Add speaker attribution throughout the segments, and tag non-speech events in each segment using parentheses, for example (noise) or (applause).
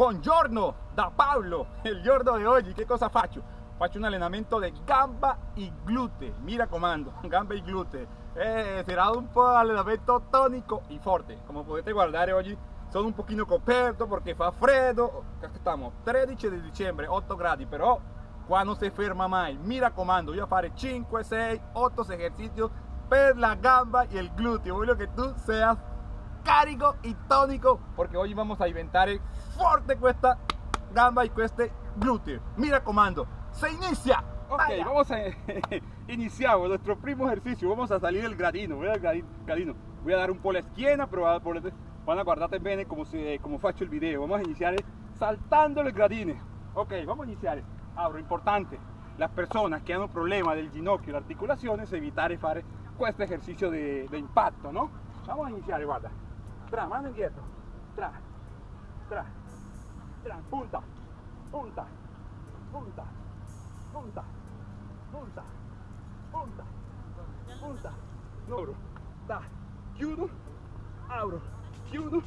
Speaker 1: Buongiorno da Pablo, el giorno de hoy. ¿Y qué cosa facho? Facho un entrenamiento de gamba y glúteo. Mira comando, (laughs) gamba y glúteo. Eh, será un allenamento tónico y fuerte. Como potete guardare eh, oggi sono un pochino coperto perché fa freddo. Estamos 13 di dicembre, 8 gradi, però qua non si ferma mai. Mira comando, voy a fare 5, 6, 8 ejercicios per la gamba y el glúteo. Voglio que tú seas carico y tónico porque hoy vamos a inventar fuerte esta gamba y este glúteo. Mira comando, se inicia. Ok, vamos a (laughs) iniciar nuestro primo ejercicio. Vamos a salir del gradino. Voy, al gradino. voy a dar un po' la esquina, pero van a guardarte bien como, si, como faccio el video. Vamos a iniciar saltando el gradino. Ok, vamos a iniciar. Abro, importante. Las personas que han problemas del ginocchio y las articulaciones, evitar hacer este ejercicio de, de impacto, ¿no? Vamos a iniciar, guarda tra, mano indietro, tra, tra, tra, punta, punta, punta, punta, punta, punta, punta, loro, ta, chiudo, apro, chiudo,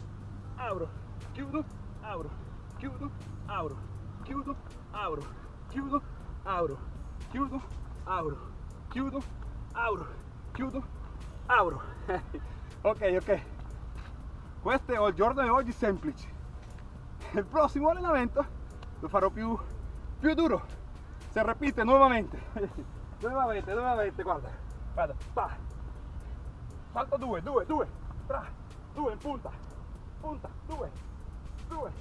Speaker 1: apro, chiudo, apro, chiudo, apro, chiudo, apro, chiudo, apro, chiudo, apro, chiudo, apro, chiudo, apro. (laughs) ok, ok. Questo è il giorno di oggi semplice. Il prossimo allenamento lo farò più, più duro. Si ripete nuovamente. (laughs) Nuovamente nuovamente guarda. Guarda pa. salto due due due. Tra. Due in punta. Punta. Due. Due.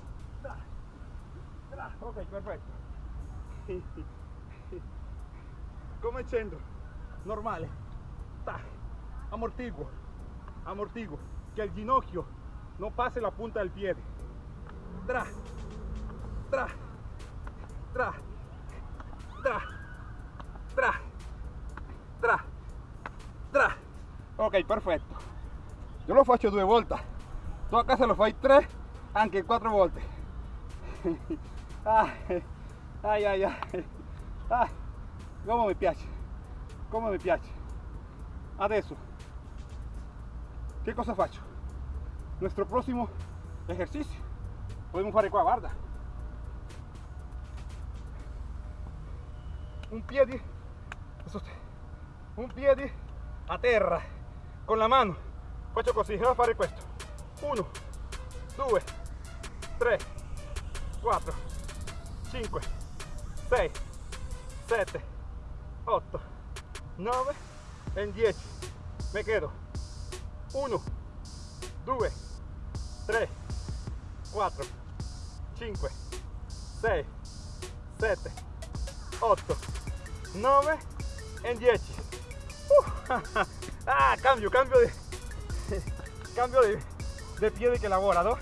Speaker 1: Tra. Tra. Ok perfetto. (laughs) Come scendo? Normale. Ta. amortiguo. Amortiguo. Che il ginocchio no pase la punta del pie. Tra, tra, tra, tra, tra, tra, tra. Ok, perfetto. Yo lo faccio due volte. Tu a casa lo fai tre, anche quattro volte. (laughs) ay, ay, ay, ay. Ah, come mi piace, come mi piace. Adesso, che cosa faccio? Nuestro próximo ejercicio. Podemos fare qua, guarda. Un piede, un piede a terra con la mano. Faccio così, voy a fare questo. 1, 2, 3, 4, 5, 6, 7, 8, 9 e 10. Me quedo. 1, 2, 3, 4, 5, 6, 7, 8, 9 e 10. Uh, ah, cambio, cambio de (laughs) cambio de, de piede che lavora, no?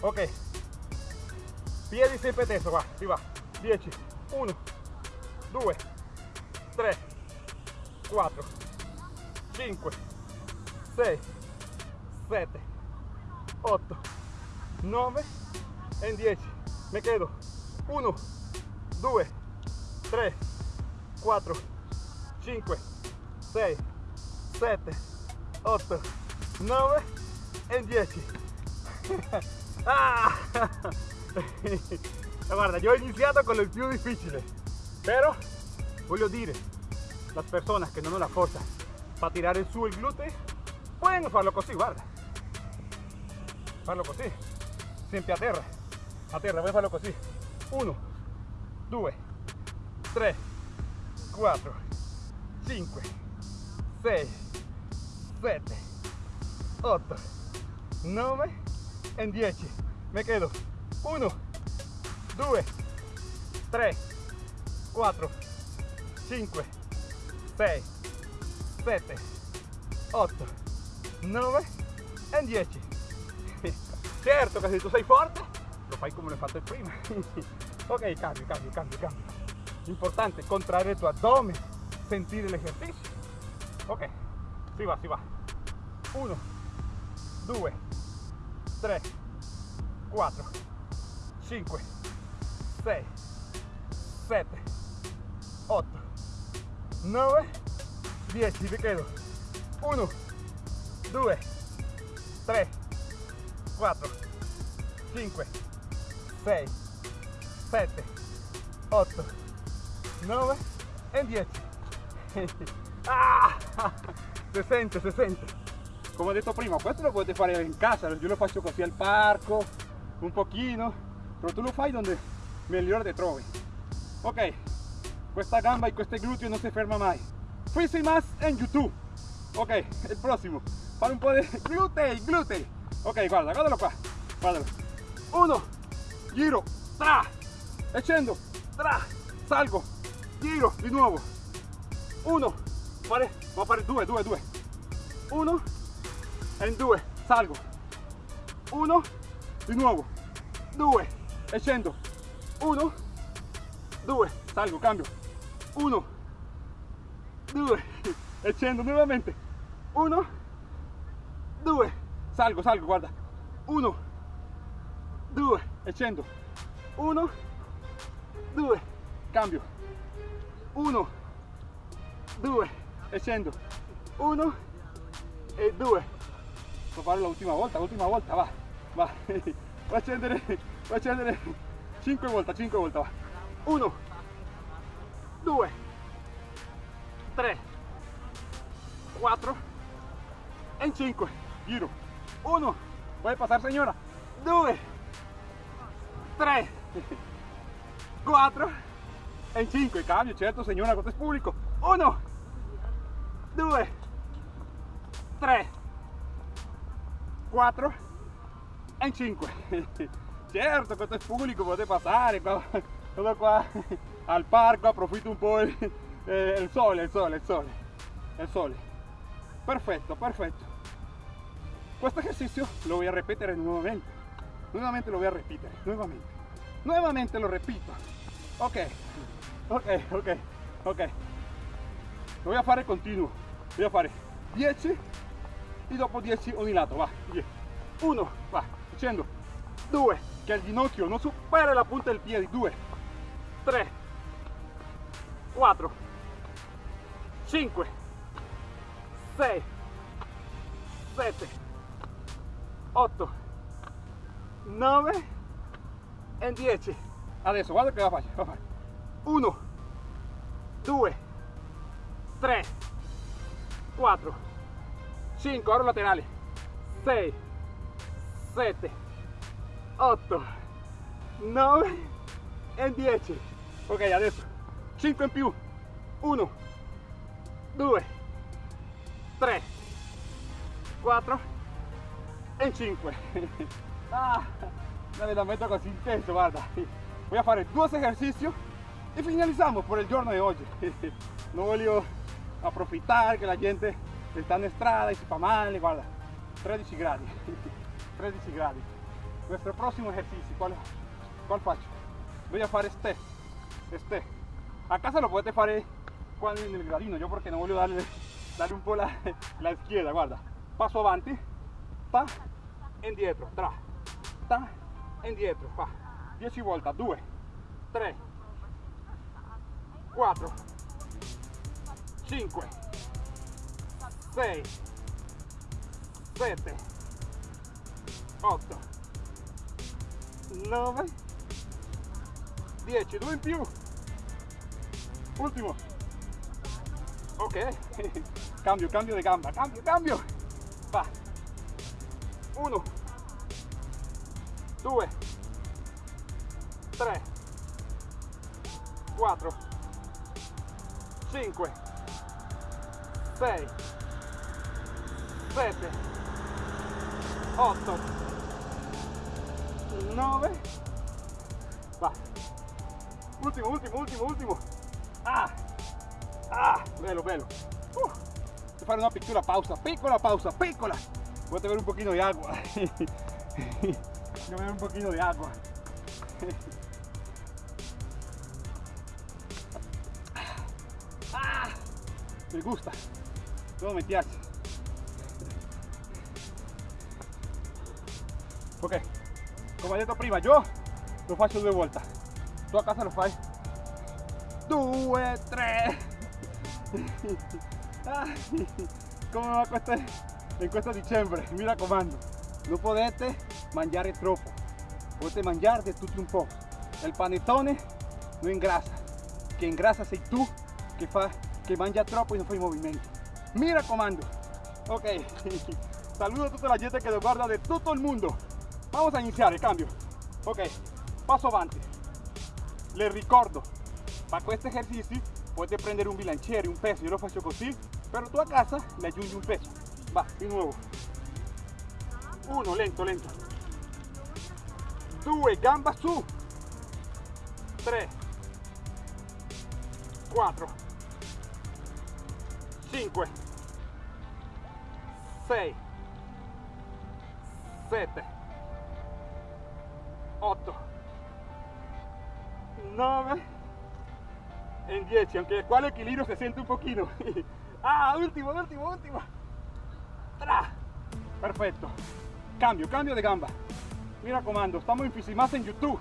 Speaker 1: Ok. Piedi sempre teso, va, si va. 10, 1, 2, 3, 4, 5, 6, 7, 8, 9 e 10. Me quedo. 1, 2, 3, 4, 5, 6, 7, 8, 9 e 10. ah! (laughs) Guarda, yo he iniciado con el più difficile, pero voglio dire, las personas que no hanno la forza para tirar en su el glúteo pueden farlo così, guarda. Farlo così sempre a terra a terra a farlo così 1 2 3 4 5 6 7 8 9 e 10 me quedo. 1 2 3 4 5 6 7 8 9 e 10 certo che se tu sei forte lo fai come l'hai fatto prima (laughs) ok cambio cambio cambio cambio. Importante contrarre il tuo addome sentire l'esercizio ok si va si va. 1 2 3 4 5 6 7 8 9 10 mi quedo. 1 2 3 4, 5, 6, 7, 8, 9 e 10. ah, si sente, si sente. Come ho detto prima, questo lo potete fare in casa, io lo faccio così al parco, un pochino, però tu lo fai donde migliore te trovi. Ok, questa gamba e questo gluteo non si ferma mai. Fisi más en YouTube. Ok, il prossimo. Fare un po' di (laughs) glutei, glutei. Ok, guarda, guardalo qua. Guardalo. Uno, giro, tra, e scendo, tra, salgo, giro di nuovo. Uno, fare, a fare due, due, due. Uno, e in due, salgo. Uno, di nuovo. Due, e scendo. Uno, due, salgo, cambio. Uno, due, (laughs) e scendo nuovamente. Uno, salgo, salgo, guarda. Uno, due, e scendo. Uno, due, cambio. Uno, due, e scendo. Uno e due. Devo fare l'ultima volta, l'ultima volta, va, va. (laughs) Va a scendere, va a scendere 5 volte, 5 volte, va. Uno, due, tre, quattro e 5. Giro. Uno, puede pasar señora. Due, tre, quattro e 5. Cambio, certo signora, questo è pubblico. Uno, due, tre, quattro e 5. certo, (laughs) questo è pubblico, potete passare qua, qua al parco, approfitto un po' il, eh, il sole, il sole, il sole, sole. Questo ejercicio lo voy a repetir nuevamente. Nuevamente lo voy a repetir, nuevamente. Nuevamente lo repito. Ok, ok, ok, ok. Lo voy a fare continuo. Voy a fare 10 e dopo 10 ogni lato, va. 1, va, scendo. 2, che il ginocchio non supera la punta del piede. 2, 3, 4, 5, 6, 7, 8, 9 e 10. Adesso guarda che va a fare. Va a fare. 1, 2, 3, 4, 5, ora laterali. 6, 7, 8, 9 e 10. Ok, adesso. 5 in più. 1, 2, 3, 4 e 5. (laughs) ah, un allenamento così intenso, guarda. Voy a fare due esercizi e finalizziamo per il giorno di oggi. (laughs) Non voglio approfittare che la gente sta in strada e si fa male, guarda. 13 gradi. 13 gradi. Nuestro prossimo esercizio, ¿cuál, cuál faccio? Voy a fare este. Este. A casa lo potete fare qua nel gradino, yo porque no voglio darle, darle un po' la, (laughs) la izquierda, guarda. Passo avanti, ta, indietro, tra, ta, indietro, fa. 10 volte, 2, 3, 4, 5, 6, 7, 8, 9, 10, 2 in più. Ultimo. Ok, (laughs) cambio, cambio di gamba, cambio, cambio. Va. 1, 2, 3, 4, 5, 6, 7, 8, 9, va. Ultimo, ultimo, ultimo, ultimo. Ah, ah, bello, bello. Uh, fare una piccola pausa, piccola pausa, piccola. Voy a beber un poquito de agua. (laughs) A beber un poquito de agua. (laughs) Ah, me gusta. Todo me piace. Ok, come ho detto prima, io lo faccio due volte. Tu a casa lo fai due, tre. (laughs) Ah, come va questo, in questo dicembre? Mi raccomando, non potete mangiare troppo. potete mangiare di tutto un po'. Il panettone non ingrassa, che ingrassa sei tu che, fa, che mangia troppo e non fai movimento. Mi raccomando, ok, (laughs) saludo a tutta la gente che lo guarda de tutto il mondo. Vamos a iniziare, cambio. Ok, passo avanti. Les ricordo, para questi esercizi potete prendere un bilanciere, un peso, io lo faccio così, però tu a casa le aggiungi un peso. Va, di nuovo. Uno, lento, lento. Due, gamba su. Tre. Quattro. Cinque. Sei. Sette. Otto. Nove. En 10, aunque cual equilibrio se siente un poquito. (laughs) ah, último, último, último. Tra. Perfecto. Cambio, cambio de gamba. Mira comando, estamos más en YouTube.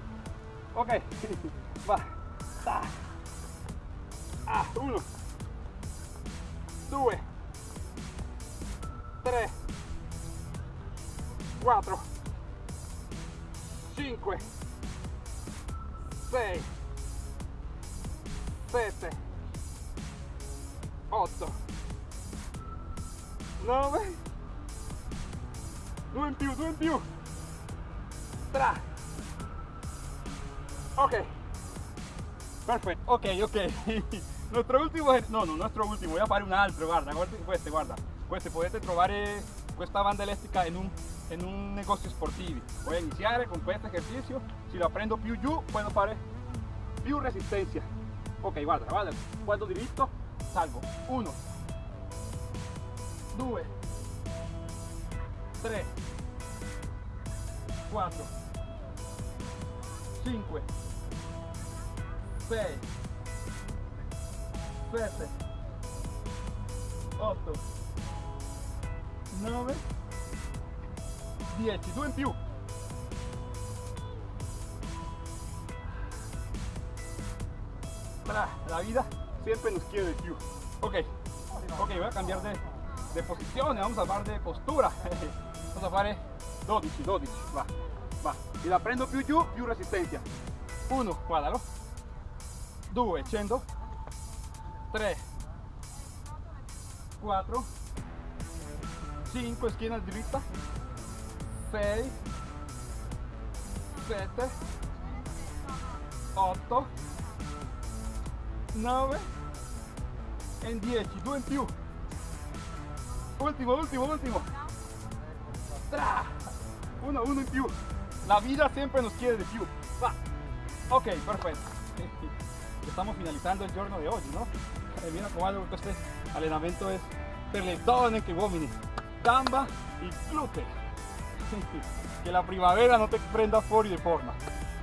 Speaker 1: Ok. (laughs) Va. Ta. Ah, uno. Due. Tre. Quattro. Cinque. Sei. 7 8 9 2 in più 2 in più 3 ok. Perfetto ok ok. (laughs) Nuestro último no no nuestro último. Voy a fare un altro guarda guarda queste guarda. Queste potete trovare questa banda elastica en un en un negozio sportivo voy a iniciar con este ejercicio. Si lo aprendo più giù puedo fare più resistencia. Ok guarda guarda. Guardo diritto salgo. 1 2 3 4 5 6 7 8 9 10 due in più la vida siempre nos quiere de più. Ok, ok, voy a cambiar de, de posición, vamos a hablar de postura. (laughs) Vamos a fare 12, 12, va, va. Y la prendo più giù, più resistencia. 1, guardalo. 2, scendo. 3, 4, 5, schiena dritta. 6, 7, 8, 9 en 10 2 in più ultimo ultimo ultimo Tra. uno uno in più la vida siempre nos quiere de più va ok perfecto. (laughs) Estamos finalizando el giorno de hoy no e mira como este entrenamiento es per le donne che uomini gamba y glúteo (laughs) que la primavera no te prenda fuori de forma.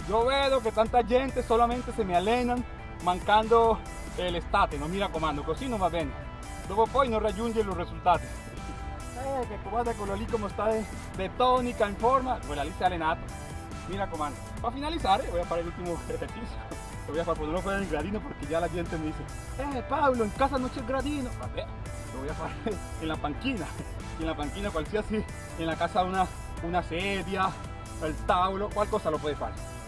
Speaker 1: Yo veo que tanta gente solamente se me alenan mancando l'estate, non mi raccomando, così non va bene. Dopo poi non raggiunge los risultati. Eh, che guarda quello lì come sta de tonica, in forma, quella lì si è allenato. Mi raccomando. Para finalizar, voy a fare l'ultimo ejercicio. (laughs) Lo voy a hacer, no el gradino porque ya la gente me dice, eh Pablo, en casa no el gradino. Vabbè, lo voy a hacer (laughs) en la panquina. En la panquina qualsiasi, en la casa una, una sedia, el tavolo, qualcosa lo puede hacer.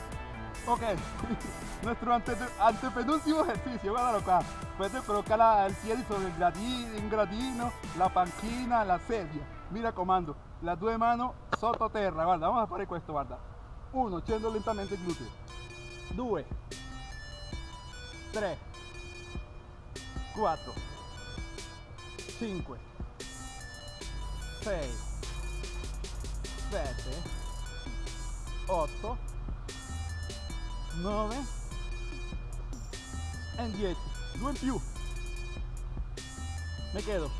Speaker 1: Ok, (laughs) nuestro antepenúltimo ejercicio, guardalo acá. Puedes colocar el pie sobre el gradino, un gradino, la panchina, la sedia. Mira comando, las dos manos sottoterra, guarda, vamos a fare questo, guarda. Uno, scendo lentamente il gluteo. Due, tre, quattro, cinque, sei, sette, otto, 9 e 10 2 in più me quedo.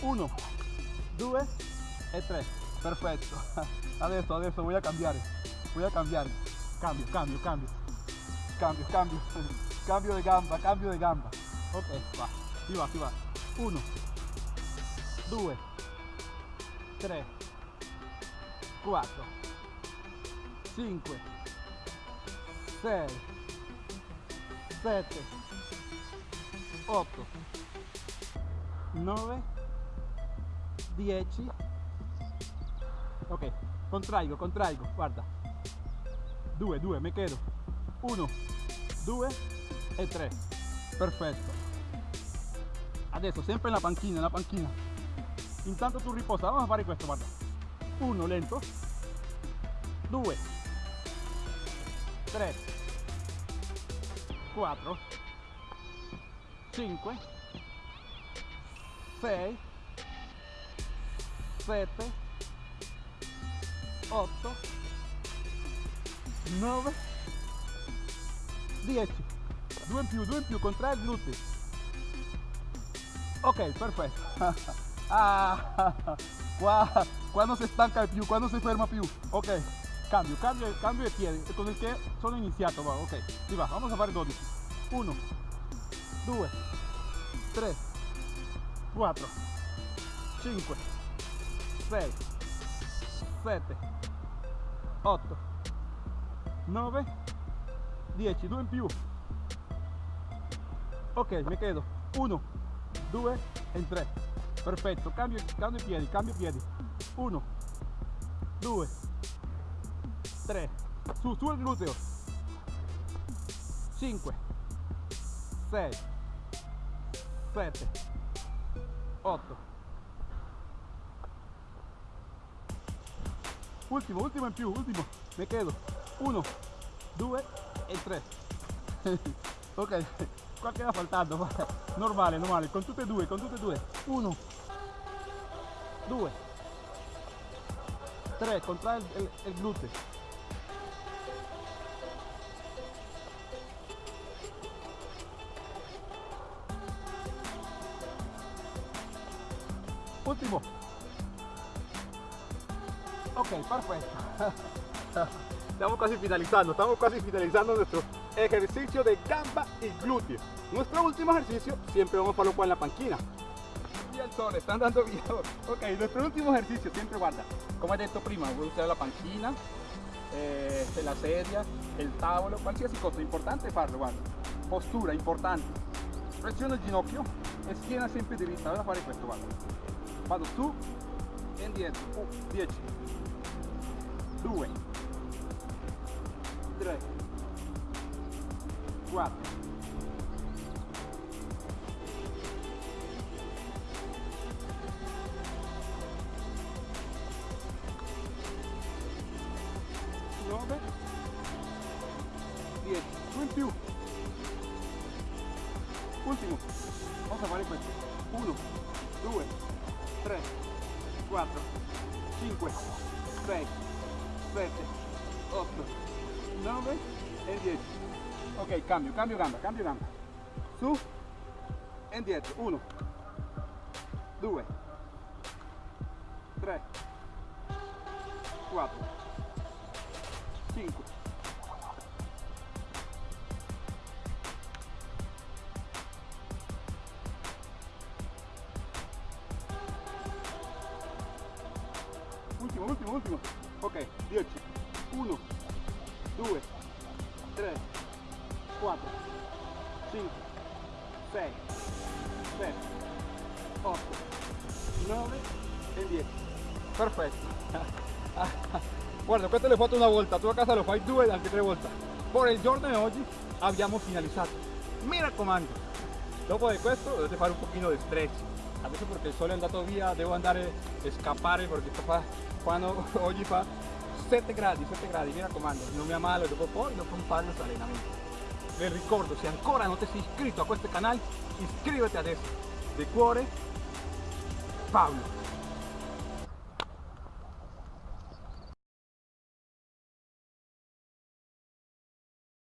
Speaker 1: 1 2 e 3 perfetto adesso (laughs) adesso voy a cambiare voy a cambiare cambio cambio cambio. Cambio cambio. (laughs) Cambio de gamba cambio de gamba. Ok va. Si va si va. 1 2 3 4 5 6 7 8 9 10 ok contraigo contraigo guarda 2, 2, mi chiedo 1, 2 e 3. Perfetto. Adesso sempre la panchina, en la panchina. Intanto tu riposa, vamos a fare questo, guarda. 1 lento, 2, 3, 4, 5, 6, 7, 8, 9, 10. Due in più, due in più, contrae il gluteo. Ok, perfetto. (laughs) ah, (laughs) qua, quando si stanca più, quando si ferma più. Ok, cambio, cambio, cambio di piede, con il che sono iniziato. Va, ok, va, vamos a fare 12. 1, 2, 3, 4, 5, 6, 7, 8, 9, 10, 2 in più. Ok, mi chiedo 1, 2 e 3. Perfetto, cambio, cambio piedi, cambio piedi. 1, 2, 3. Su, su il gluteo. 5, 6, 7, 8. Ultimo, ultimo in più, ultimo. Mi chiedo 1, 2 e 3. (laughs) ok, qua queda faltando. Normale, normale, con tutte e due, con tutte e due. 1, 2, 3, contrae il, il, il gluteo. Último. Ok, perfecto. (laughs) Estamos casi finalizando, estamos casi finalizando nuestro ejercicio de gamba y glúteo. Nuestro último ejercicio siempre vamos a hacerlo con la panquina. Y el están dando video. Ok, nuestro último ejercicio siempre guarda. Como he dicho prima, voy a usar la panquina, eh, la sedia, el tavolo, qualsiasi cosa. Importante farlo, guarda. Postura, importante. Presione il ginocchio e schiena sempre dritta. Vado a fare questo, guarda. Vado su e indietro. 10, 2, 3, 4, cambio, cambio gamba, cambio gamba. Su e indietro. 1, 2, 3, 4, 5. Ultimo, ultimo, ultimo. Ok, 10. 1, 2, 3, 4, 5, 6, 7, 8, 9 e 10. Perfetto. Guarda, questo l'ho fatto una volta, tu a casa lo fai due anche tre volte. Per il giorno di oggi abbiamo finalizzato. Mi raccomando, dopo di questo dovete fare un pochino di stretch. Adesso perché il sole è andato via, devo andare a scappare perché fa, quando (laughs) oggi fa 7 gradi, 7 gradi, mi raccomando, non mi ammalo dopo poi dopo un fare questo allenamento. Vi ricordo, se ancora non ti sei iscritto a questo canale, iscriviti adesso. Di cuore, Paolo.